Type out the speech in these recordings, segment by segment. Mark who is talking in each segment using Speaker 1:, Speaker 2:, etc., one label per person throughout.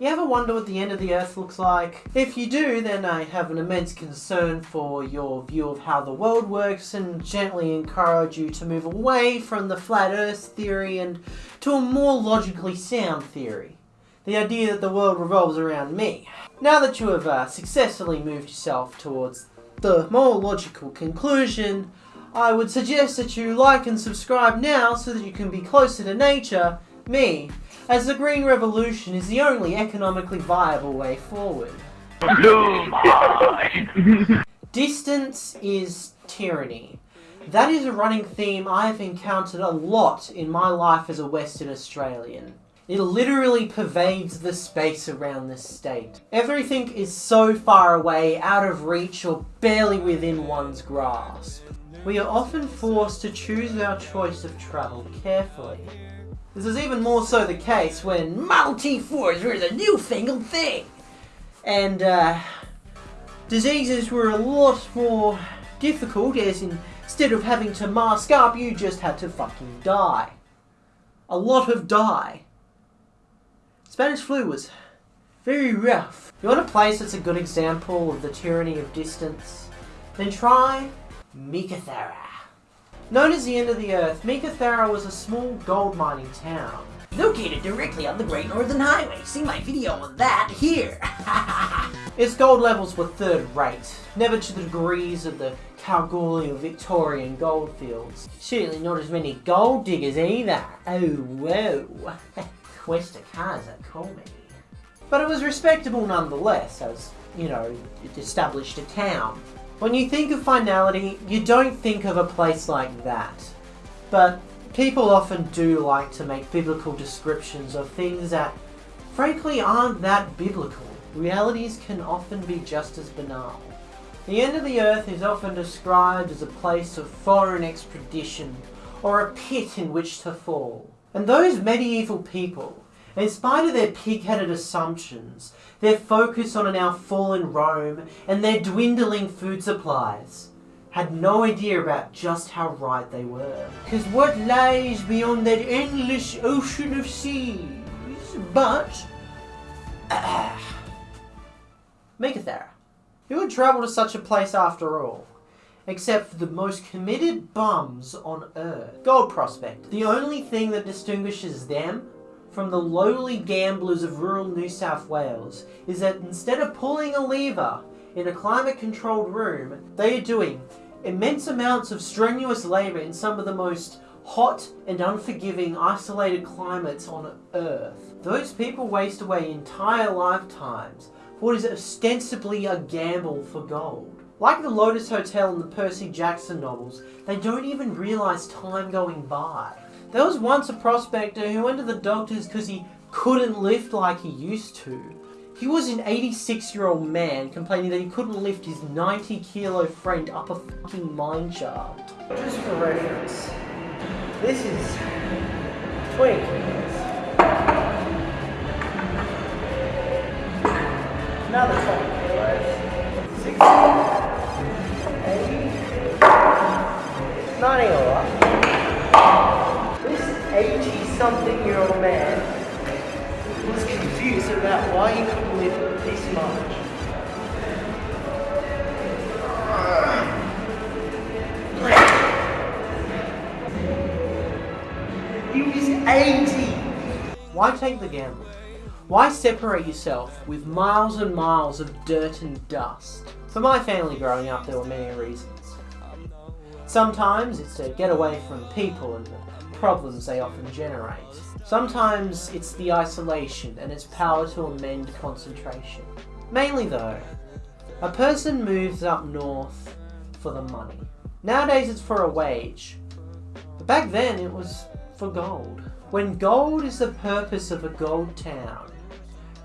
Speaker 1: You ever wonder what the end of the earth looks like? If you do, then I have an immense concern for your view of how the world works and gently encourage you to move away from the flat earth theory and to a more logically sound theory. The idea that the world revolves around me. Now that you have uh, successfully moved yourself towards the more logical conclusion, I would suggest that you like and subscribe now so that you can be closer to nature, me, as the Green Revolution is the only economically viable way forward. Distance is tyranny. That is a running theme I have encountered a lot in my life as a Western Australian. It literally pervades the space around this state. Everything is so far away, out of reach, or barely within one's grasp. We are often forced to choose our choice of travel carefully. This is even more so the case when Model T4s were the newfangled thing. And uh, diseases were a lot more difficult as in, instead of having to mask up, you just had to fucking die. A lot of die. Spanish flu was very rough. You want a place that's a good example of the tyranny of distance? Then try Meekatharra. Known as the end of the earth, Meekatharra was a small gold mining town.
Speaker 2: Located directly on the Great Northern Highway. See my video on that here.
Speaker 1: its gold levels were third rate, never to the degrees of the Kalgoorlie or Victorian goldfields. Certainly not as many gold diggers either. Oh, whoa. Questa Casa, call me. But it was respectable nonetheless, as, you know, it established a town. When you think of finality, you don't think of a place like that. But people often do like to make biblical descriptions of things that frankly aren't that biblical. Realities can often be just as banal. The end of the earth is often described as a place of foreign expedition or a pit in which to fall. And those medieval people, in spite of their pig-headed assumptions, their focus on now fallen Rome, and their dwindling food supplies, had no idea about just how right they were. Because what lies beyond that endless ocean of seas? But... Uh, Meekatharra. Who would travel to such a place after all? Except for the most committed bums on Earth. Gold Prospect. The only thing that distinguishes them from the lowly gamblers of rural New South Wales is that instead of pulling a lever in a climate-controlled room, they are doing immense amounts of strenuous labour in some of the most hot and unforgiving isolated climates on Earth. Those people waste away entire lifetimes for what is ostensibly a gamble for gold. Like the Lotus Hotel in the Percy Jackson novels, they don't even realise time going by. There was once a prospector who went to the doctors because he couldn't lift like he used to. He was an 86 year old man complaining that he couldn't lift his 90 kilo friend up a fucking mine shaft. Just for reference, this is Twink. Another 20 60, 80, 90. 80-something-year-old man who was confused about why he couldn't live this much. He was 80! Why take the gamble? Why separate yourself with miles and miles of dirt and dust? For my family growing up, there were many reasons. Sometimes it's to get away from people and problems they often generate. Sometimes it's the isolation and its power to amend concentration. Mainly though, a person moves up north for the money. Nowadays it's for a wage, but back then it was for gold. When gold is the purpose of a gold town,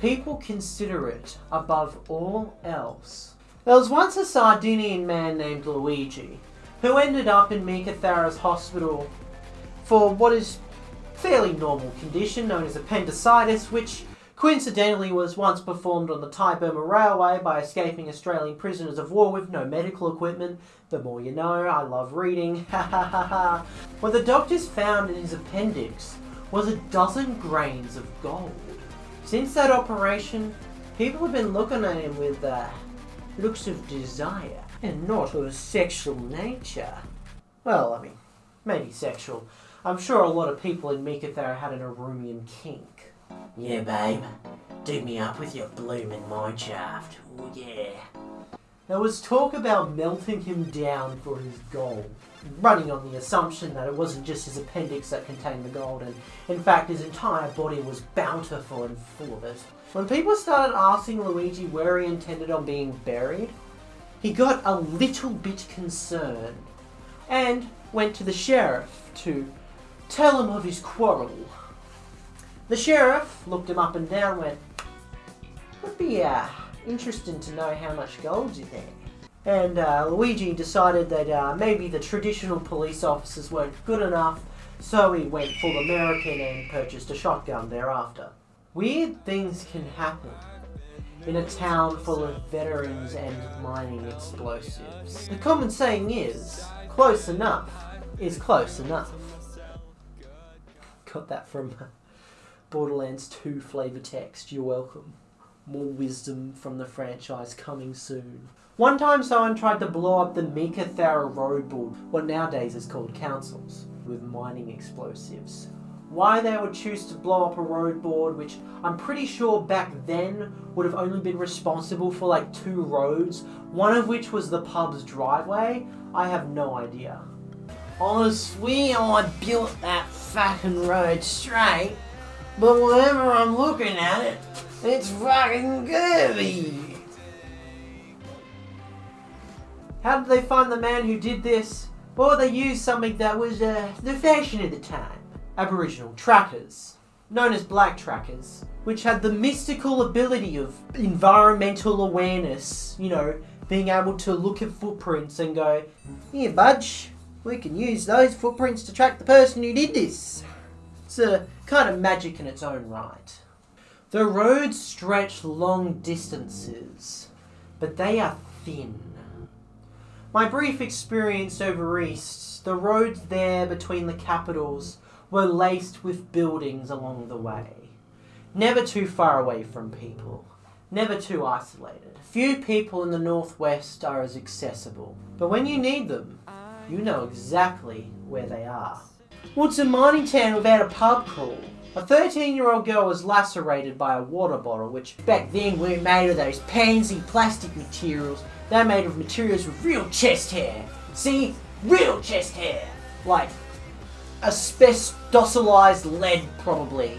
Speaker 1: people consider it above all else. There was once a Sardinian man named Luigi, who ended up in Meekatharra's hospital for what is fairly normal condition known as appendicitis, which coincidentally was once performed on the Thai-Burma Railway by escaping Australian prisoners of war with no medical equipment. The more you know, I love reading, ha ha ha ha. What the doctors found in his appendix was a dozen grains of gold. Since that operation, people have been looking at him with uh, looks of desire and not of a sexual nature. Well, I mean, maybe sexual. I'm sure a lot of people in Meekatharra had an Arumian kink.
Speaker 2: Yeah, babe. Do me up with your bloomin' mine shaft. Oh, yeah.
Speaker 1: There was talk about melting him down for his gold, running on the assumption that it wasn't just his appendix that contained the gold, and in fact his entire body was bountiful and full of it. When people started asking Luigi where he intended on being buried, he got a little bit concerned and went to the sheriff to tell him of his quarrel. The sheriff looked him up and down went, would be uh, interesting to know how much gold's in there. And uh, Luigi decided that uh, maybe the traditional police officers weren't good enough, so he went full American and purchased a shotgun thereafter. Weird things can happen in a town full of veterans and mining explosives. The common saying is, close enough is close enough. Got that from Borderlands 2 flavor text, you're welcome. More wisdom from the franchise coming soon. One time someone tried to blow up the Meekatharra Road Board, what nowadays is called councils, with mining explosives. Why they would choose to blow up a road board, which I'm pretty sure back then would have only been responsible for like two roads, one of which was the pub's driveway, I have no idea.
Speaker 2: Swear I built that fucking road straight, but whenever I'm looking at it, it's fucking curvy.
Speaker 1: How did they find the man who did this? Well, they used something that was uh, the fashion at the time. Aboriginal trackers, known as black trackers, which had the mystical ability of environmental awareness, you know, being able to look at footprints and go, here budge, we can use those footprints to track the person who did this. It's a kind of magic in its own right. The roads stretch long distances, but they are thin. My brief experience over east, the roads there between the capitals were laced with buildings along the way. Never too far away from people. Never too isolated. Few people in the northwest are as accessible. But when you need them, you know exactly where they are. What's a mining town without a pub crawl? A 13 year old girl was lacerated by a water bottle, which back then weren't made of those pansy plastic materials. They're made of materials with real chest hair. See? Real chest hair! Like asbestosized lead, probably.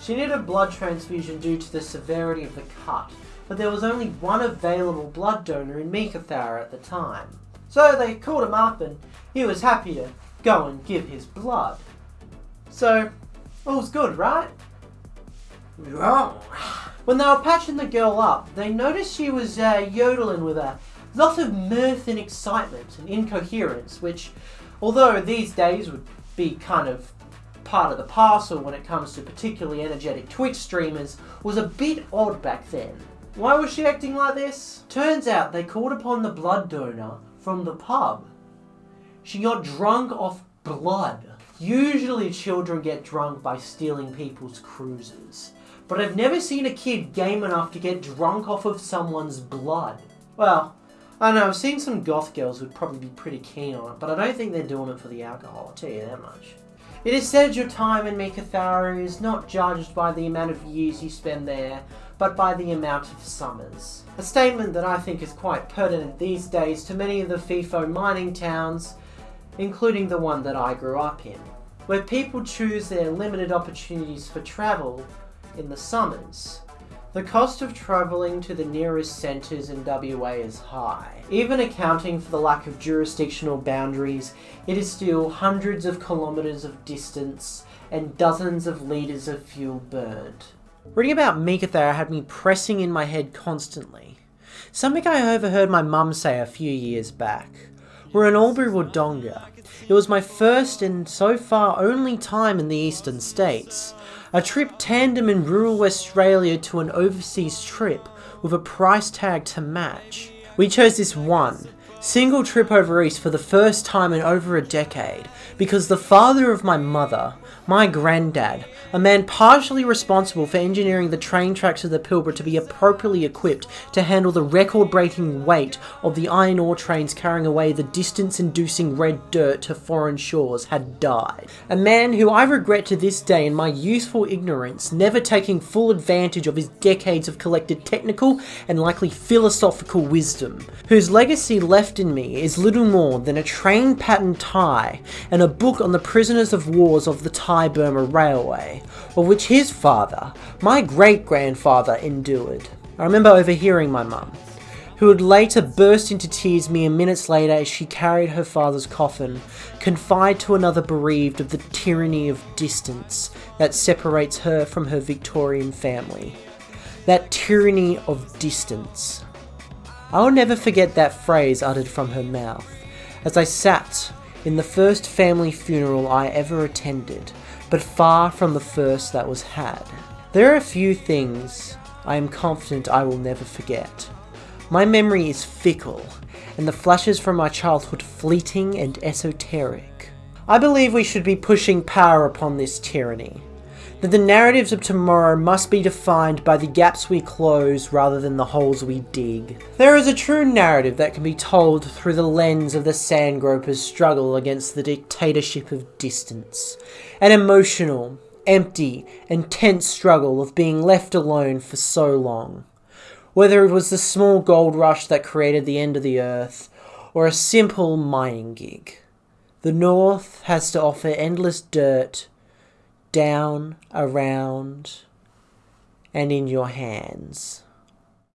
Speaker 1: She needed a blood transfusion due to the severity of the cut, but there was only one available blood donor in Meekatharra at the time. So they called him up and he was happy to go and give his blood. So, all's good, right?
Speaker 2: Wrong.
Speaker 1: When they were patching the girl up, they noticed she was uh, yodeling with a lot of mirth and excitement and incoherence, which, although these days would be kind of part of the parcel when it comes to particularly energetic Twitch streamers, was a bit odd back then. Why was she acting like this? Turns out they called upon the blood donor from the pub. She got drunk off blood. Usually children get drunk by stealing people's cruises, but I've never seen a kid game enough to get drunk off of someone's blood. Well, I know, I've seen some goth girls who'd probably be pretty keen on it, but I don't think they're doing it for the alcohol, I'll tell you that much. It is said your time in Meekatharra is not judged by the amount of years you spend there, but by the amount of summers. A statement that I think is quite pertinent these days to many of the FIFO mining towns, including the one that I grew up in, where people choose their limited opportunities for travel in the summers. The cost of travelling to the nearest centres in WA is high. Even accounting for the lack of jurisdictional boundaries, it is still hundreds of kilometres of distance and dozens of litres of fuel burned. Reading about Meekatharra had me pressing in my head constantly. Something I overheard my mum say a few years back. We're in Albury Wodonga. It was my first and so far only time in the eastern states. A trip tandem in rural Australia to an overseas trip with a price tag to match. We chose this one, single trip over east for the first time in over a decade because the father of my mother, my granddad, a man partially responsible for engineering the train tracks of the Pilbara to be appropriately equipped to handle the record breaking weight of the iron ore trains carrying away the distance inducing red dirt to foreign shores, had died. A man who I regret to this day in my youthful ignorance never taking full advantage of his decades of collected technical and likely philosophical wisdom, whose legacy left in me is little more than a train pattern tie and a book on the prisoners of wars of the Thai Burma Railway, of which his father, my great grandfather, endured. I remember overhearing my mum, who would later burst into tears mere minutes later as she carried her father's coffin, confide to another bereaved of the tyranny of distance that separates her from her Victorian family. That tyranny of distance. I will never forget that phrase uttered from her mouth as I sat in the first family funeral I ever attended, but far from the first that was had. There are a few things I am confident I will never forget. My memory is fickle, and the flashes from my childhood fleeting and esoteric. I believe we should be pushing power upon this tyranny that the narratives of tomorrow must be defined by the gaps we close rather than the holes we dig. There is a true narrative that can be told through the lens of the sandgroper's struggle against the dictatorship of distance. An emotional, empty, and tense struggle of being left alone for so long. Whether it was the small gold rush that created the end of the earth, or a simple mining gig. The North has to offer endless dirt, down, around, and in your hands.